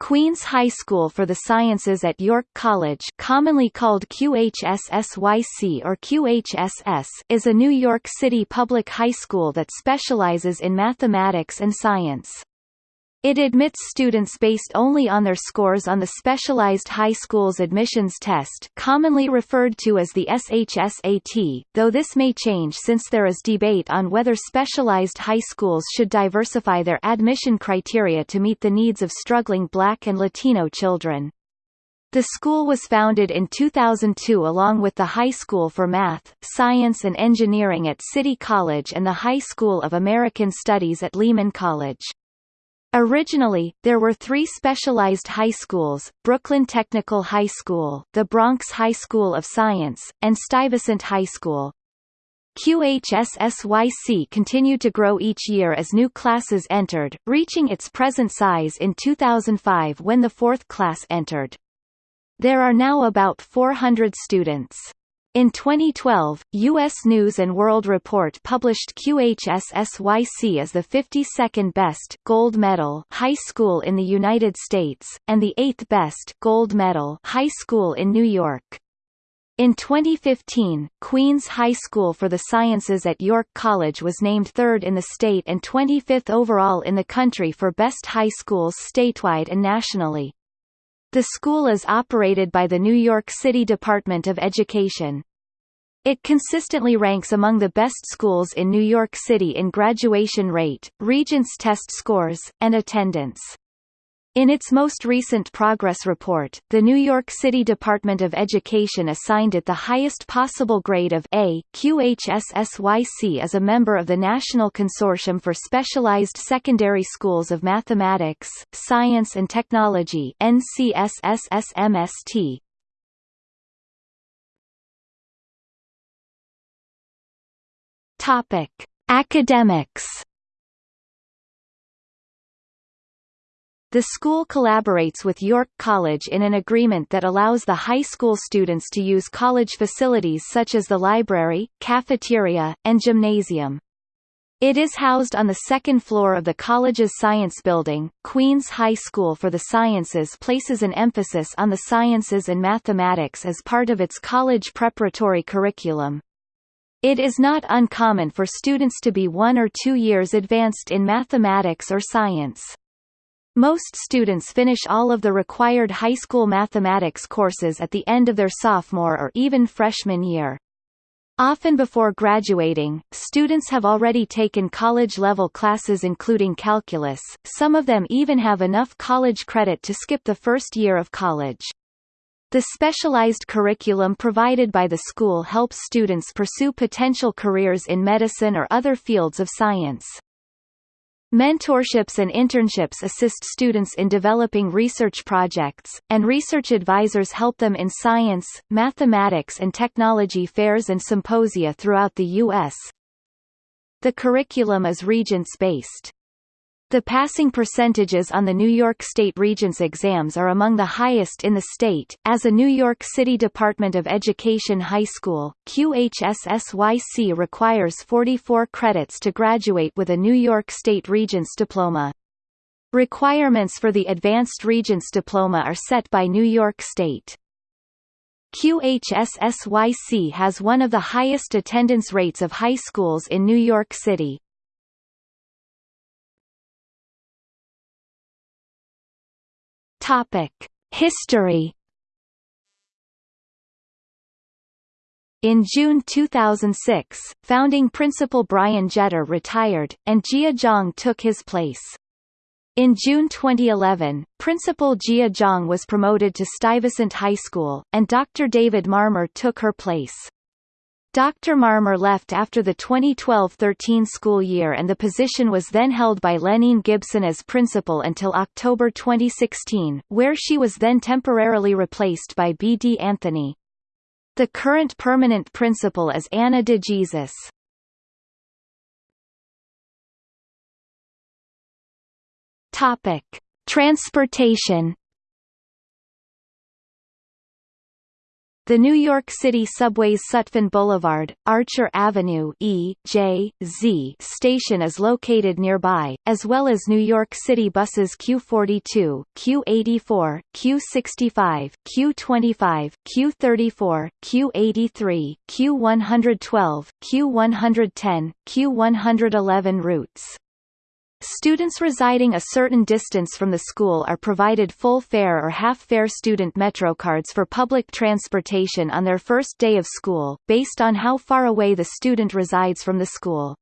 Queens High School for the Sciences at York College commonly called QHSSYC or QHSS is a New York City public high school that specializes in mathematics and science. It admits students based only on their scores on the Specialized High Schools Admissions Test commonly referred to as the SHSAT, though this may change since there is debate on whether specialized high schools should diversify their admission criteria to meet the needs of struggling Black and Latino children. The school was founded in 2002 along with the High School for Math, Science and Engineering at City College and the High School of American Studies at Lehman College. Originally, there were three specialized high schools, Brooklyn Technical High School, the Bronx High School of Science, and Stuyvesant High School. QHSSYC continued to grow each year as new classes entered, reaching its present size in 2005 when the fourth class entered. There are now about 400 students. In 2012, U.S. News & World Report published QHSSYC as the 52nd best gold medal high school in the United States, and the 8th best gold medal high school in New York. In 2015, Queens High School for the Sciences at York College was named third in the state and 25th overall in the country for best high schools statewide and nationally. The school is operated by the New York City Department of Education. It consistently ranks among the best schools in New York City in graduation rate, Regents test scores, and attendance. In its most recent progress report, the New York City Department of Education assigned it the highest possible grade of A. QHSSYC is a member of the National Consortium for Specialized Secondary Schools of Mathematics, Science and Technology NCSSSMST, Topic: Academics. The school collaborates with York College in an agreement that allows the high school students to use college facilities such as the library, cafeteria, and gymnasium. It is housed on the second floor of the college's science building. Queens High School for the Sciences places an emphasis on the sciences and mathematics as part of its college preparatory curriculum. It is not uncommon for students to be one or two years advanced in mathematics or science. Most students finish all of the required high school mathematics courses at the end of their sophomore or even freshman year. Often before graduating, students have already taken college-level classes including calculus, some of them even have enough college credit to skip the first year of college. The specialized curriculum provided by the school helps students pursue potential careers in medicine or other fields of science. Mentorships and internships assist students in developing research projects, and research advisors help them in science, mathematics and technology fairs and symposia throughout the U.S. The curriculum is Regents-based. The passing percentages on the New York State Regents exams are among the highest in the state. As a New York City Department of Education high school, QHSSYC requires 44 credits to graduate with a New York State Regents diploma. Requirements for the Advanced Regents diploma are set by New York State. QHSSYC has one of the highest attendance rates of high schools in New York City. Topic: History. In June 2006, founding principal Brian Jeter retired, and Jie Zhang took his place. In June 2011, Principal Jie Zhang was promoted to Stuyvesant High School, and Dr. David Marmer took her place. Dr. Marmer left after the 2012-13 school year and the position was then held by Lenine Gibson as principal until October 2016, where she was then temporarily replaced by B. D. Anthony. The current permanent principal is Anna de Jesus. Topic: Transportation The New York City Subway's Sutphin Boulevard, Archer Avenue E, J, Z station is located nearby, as well as New York City buses Q42, Q84, Q65, Q25, Q34, Q83, Q112, Q110, Q111 routes. Students residing a certain distance from the school are provided full fare or half-fare student MetroCards for public transportation on their first day of school, based on how far away the student resides from the school.